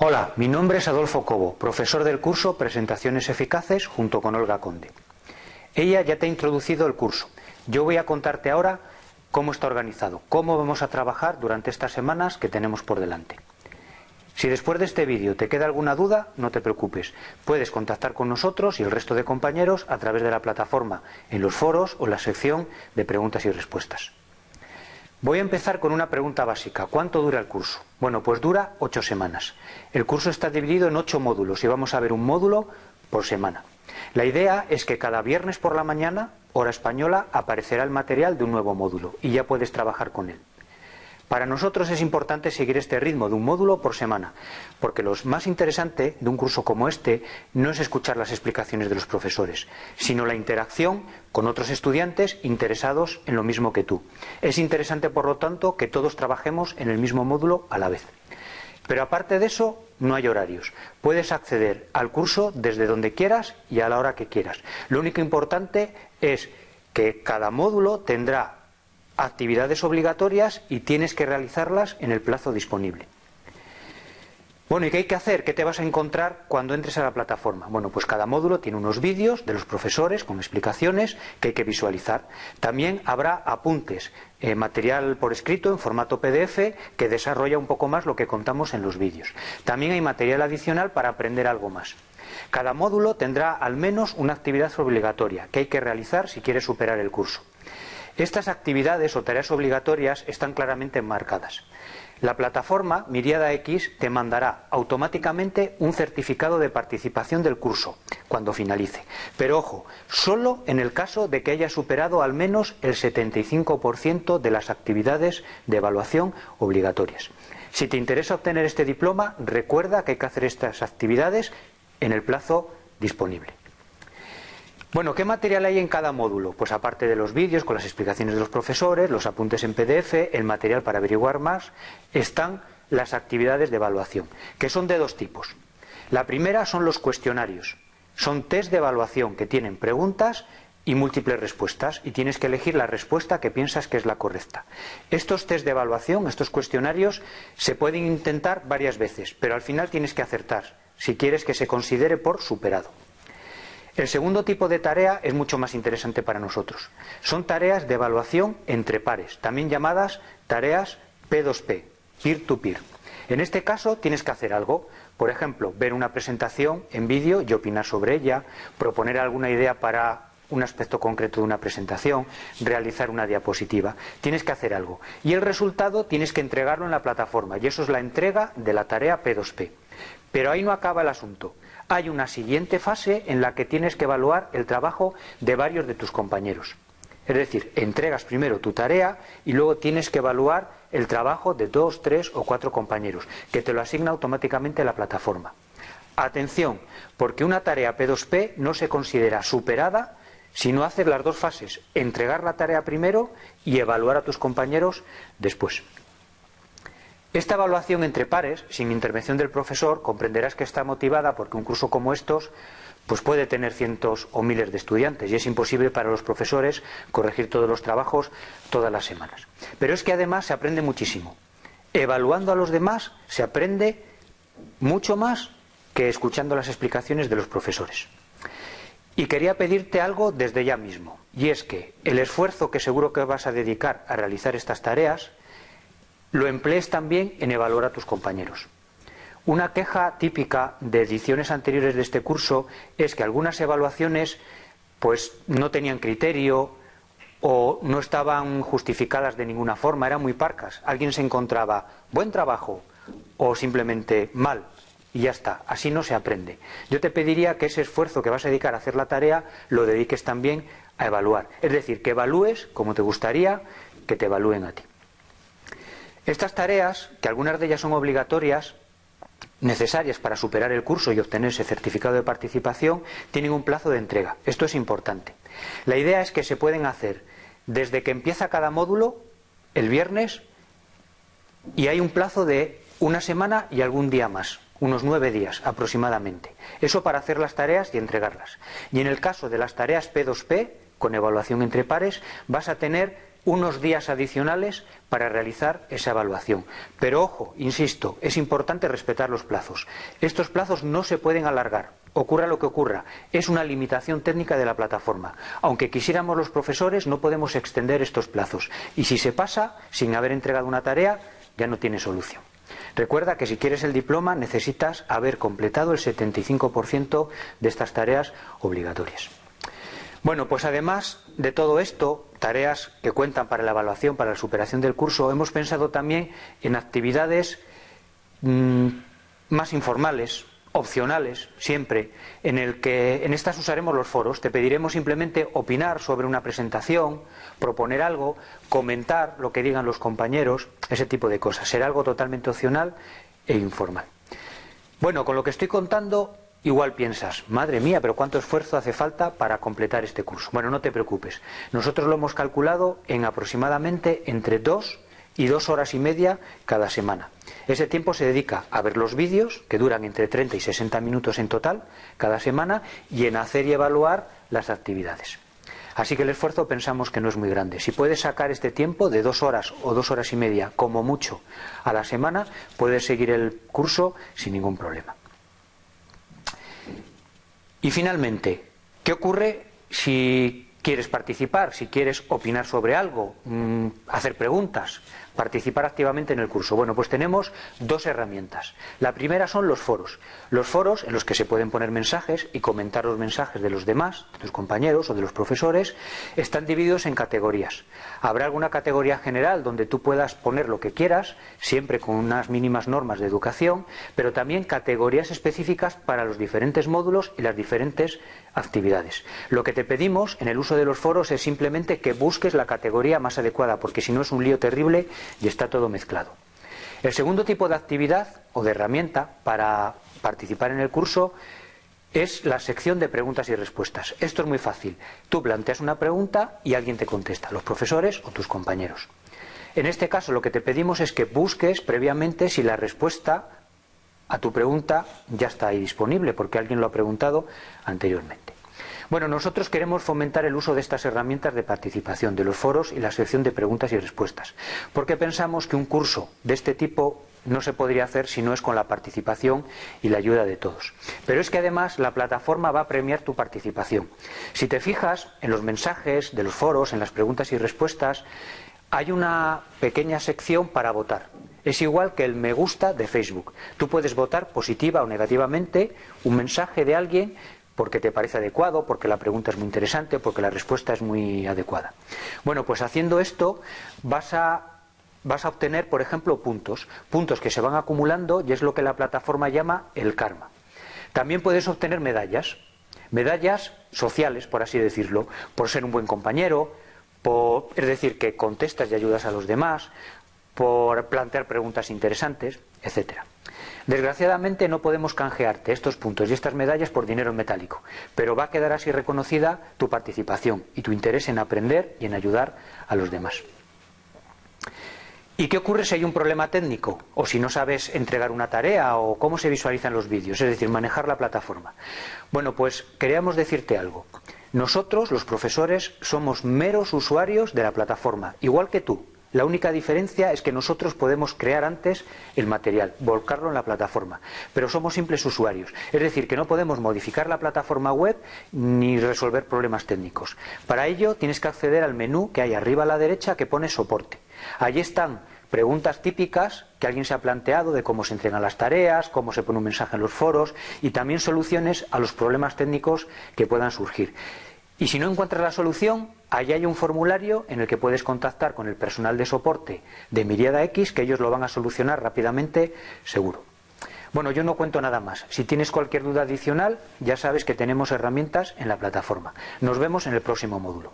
Hola, mi nombre es Adolfo Cobo, profesor del curso Presentaciones Eficaces junto con Olga Conde. Ella ya te ha introducido el curso. Yo voy a contarte ahora cómo está organizado, cómo vamos a trabajar durante estas semanas que tenemos por delante. Si después de este vídeo te queda alguna duda, no te preocupes. Puedes contactar con nosotros y el resto de compañeros a través de la plataforma, en los foros o la sección de preguntas y respuestas. Voy a empezar con una pregunta básica. ¿Cuánto dura el curso? Bueno, pues dura ocho semanas. El curso está dividido en ocho módulos y vamos a ver un módulo por semana. La idea es que cada viernes por la mañana, hora española, aparecerá el material de un nuevo módulo y ya puedes trabajar con él. Para nosotros es importante seguir este ritmo de un módulo por semana, porque lo más interesante de un curso como este no es escuchar las explicaciones de los profesores, sino la interacción con otros estudiantes interesados en lo mismo que tú. Es interesante, por lo tanto, que todos trabajemos en el mismo módulo a la vez. Pero aparte de eso, no hay horarios. Puedes acceder al curso desde donde quieras y a la hora que quieras. Lo único importante es que cada módulo tendrá actividades obligatorias y tienes que realizarlas en el plazo disponible. Bueno, ¿y qué hay que hacer? ¿Qué te vas a encontrar cuando entres a la plataforma? Bueno, pues cada módulo tiene unos vídeos de los profesores con explicaciones que hay que visualizar. También habrá apuntes, eh, material por escrito en formato PDF que desarrolla un poco más lo que contamos en los vídeos. También hay material adicional para aprender algo más. Cada módulo tendrá al menos una actividad obligatoria que hay que realizar si quieres superar el curso. Estas actividades o tareas obligatorias están claramente enmarcadas. La plataforma Miriada X te mandará automáticamente un certificado de participación del curso cuando finalice. Pero ojo, solo en el caso de que haya superado al menos el 75% de las actividades de evaluación obligatorias. Si te interesa obtener este diploma, recuerda que hay que hacer estas actividades en el plazo disponible. Bueno, ¿qué material hay en cada módulo? Pues aparte de los vídeos con las explicaciones de los profesores, los apuntes en PDF, el material para averiguar más, están las actividades de evaluación, que son de dos tipos. La primera son los cuestionarios. Son test de evaluación que tienen preguntas y múltiples respuestas y tienes que elegir la respuesta que piensas que es la correcta. Estos test de evaluación, estos cuestionarios, se pueden intentar varias veces, pero al final tienes que acertar si quieres que se considere por superado. El segundo tipo de tarea es mucho más interesante para nosotros. Son tareas de evaluación entre pares, también llamadas tareas P2P, peer-to-peer. En este caso tienes que hacer algo, por ejemplo, ver una presentación en vídeo y opinar sobre ella, proponer alguna idea para un aspecto concreto de una presentación, realizar una diapositiva. Tienes que hacer algo. Y el resultado tienes que entregarlo en la plataforma. Y eso es la entrega de la tarea P2P. Pero ahí no acaba el asunto hay una siguiente fase en la que tienes que evaluar el trabajo de varios de tus compañeros. Es decir, entregas primero tu tarea y luego tienes que evaluar el trabajo de dos, tres o cuatro compañeros, que te lo asigna automáticamente la plataforma. Atención, porque una tarea P2P no se considera superada si no haces las dos fases, entregar la tarea primero y evaluar a tus compañeros después. Esta evaluación entre pares, sin intervención del profesor, comprenderás que está motivada porque un curso como estos pues puede tener cientos o miles de estudiantes y es imposible para los profesores corregir todos los trabajos todas las semanas. Pero es que además se aprende muchísimo. Evaluando a los demás se aprende mucho más que escuchando las explicaciones de los profesores. Y quería pedirte algo desde ya mismo, y es que el esfuerzo que seguro que vas a dedicar a realizar estas tareas lo emplees también en evaluar a tus compañeros. Una queja típica de ediciones anteriores de este curso es que algunas evaluaciones pues no tenían criterio o no estaban justificadas de ninguna forma, eran muy parcas. Alguien se encontraba buen trabajo o simplemente mal y ya está, así no se aprende. Yo te pediría que ese esfuerzo que vas a dedicar a hacer la tarea lo dediques también a evaluar, es decir, que evalúes como te gustaría que te evalúen a ti. Estas tareas, que algunas de ellas son obligatorias, necesarias para superar el curso y obtener ese certificado de participación, tienen un plazo de entrega. Esto es importante. La idea es que se pueden hacer desde que empieza cada módulo, el viernes, y hay un plazo de una semana y algún día más, unos nueve días aproximadamente. Eso para hacer las tareas y entregarlas. Y en el caso de las tareas P2P, con evaluación entre pares, vas a tener unos días adicionales para realizar esa evaluación. Pero ojo, insisto, es importante respetar los plazos. Estos plazos no se pueden alargar, ocurra lo que ocurra. Es una limitación técnica de la plataforma. Aunque quisiéramos los profesores, no podemos extender estos plazos. Y si se pasa sin haber entregado una tarea, ya no tiene solución. Recuerda que si quieres el diploma necesitas haber completado el 75% de estas tareas obligatorias. Bueno, pues además de todo esto, tareas que cuentan para la evaluación, para la superación del curso, hemos pensado también en actividades mm, más informales, opcionales, siempre, en el que en estas usaremos los foros. Te pediremos simplemente opinar sobre una presentación, proponer algo, comentar lo que digan los compañeros, ese tipo de cosas. Será algo totalmente opcional e informal. Bueno, con lo que estoy contando, igual piensas, madre mía, pero cuánto esfuerzo hace falta para completar este curso. Bueno, no te preocupes. Nosotros lo hemos calculado en aproximadamente entre dos y dos horas y media cada semana. Ese tiempo se dedica a ver los vídeos, que duran entre 30 y 60 minutos en total cada semana, y en hacer y evaluar las actividades. Así que el esfuerzo pensamos que no es muy grande. Si puedes sacar este tiempo de dos horas o dos horas y media, como mucho, a la semana, puedes seguir el curso sin ningún problema. Y finalmente, ¿qué ocurre si quieres participar, si quieres opinar sobre algo, mm, hacer preguntas? Participar activamente en el curso? Bueno, pues tenemos dos herramientas. La primera son los foros. Los foros en los que se pueden poner mensajes y comentar los mensajes de los demás, de tus compañeros o de los profesores, están divididos en categorías. Habrá alguna categoría general donde tú puedas poner lo que quieras, siempre con unas mínimas normas de educación, pero también categorías específicas para los diferentes módulos y las diferentes actividades. Lo que te pedimos en el uso de los foros es simplemente que busques la categoría más adecuada, porque si no es un lío terrible y está todo mezclado. El segundo tipo de actividad o de herramienta para participar en el curso es la sección de preguntas y respuestas. Esto es muy fácil. Tú planteas una pregunta y alguien te contesta, los profesores o tus compañeros. En este caso lo que te pedimos es que busques previamente si la respuesta a tu pregunta ya está ahí disponible, porque alguien lo ha preguntado anteriormente. Bueno, nosotros queremos fomentar el uso de estas herramientas de participación, de los foros y la sección de preguntas y respuestas, porque pensamos que un curso de este tipo no se podría hacer si no es con la participación y la ayuda de todos. Pero es que además la plataforma va a premiar tu participación. Si te fijas en los mensajes de los foros, en las preguntas y respuestas, hay una pequeña sección para votar. Es igual que el me gusta de Facebook. Tú puedes votar positiva o negativamente un mensaje de alguien porque te parece adecuado, porque la pregunta es muy interesante, porque la respuesta es muy adecuada. Bueno, pues haciendo esto vas a, vas a obtener, por ejemplo, puntos, puntos que se van acumulando y es lo que la plataforma llama el karma. También puedes obtener medallas, medallas sociales, por así decirlo, por ser un buen compañero, por, es decir, que contestas y ayudas a los demás, por plantear preguntas interesantes, etcétera. Desgraciadamente no podemos canjearte estos puntos y estas medallas por dinero metálico, pero va a quedar así reconocida tu participación y tu interés en aprender y en ayudar a los demás. ¿Y qué ocurre si hay un problema técnico? O si no sabes entregar una tarea o cómo se visualizan los vídeos, es decir, manejar la plataforma. Bueno, pues queríamos decirte algo. Nosotros, los profesores, somos meros usuarios de la plataforma, igual que tú. La única diferencia es que nosotros podemos crear antes el material, volcarlo en la plataforma, pero somos simples usuarios. Es decir, que no podemos modificar la plataforma web ni resolver problemas técnicos. Para ello tienes que acceder al menú que hay arriba a la derecha que pone soporte. Allí están preguntas típicas que alguien se ha planteado de cómo se entregan las tareas, cómo se pone un mensaje en los foros y también soluciones a los problemas técnicos que puedan surgir. Y si no encuentras la solución, allí hay un formulario en el que puedes contactar con el personal de soporte de Miriada X, que ellos lo van a solucionar rápidamente, seguro. Bueno, yo no cuento nada más. Si tienes cualquier duda adicional, ya sabes que tenemos herramientas en la plataforma. Nos vemos en el próximo módulo.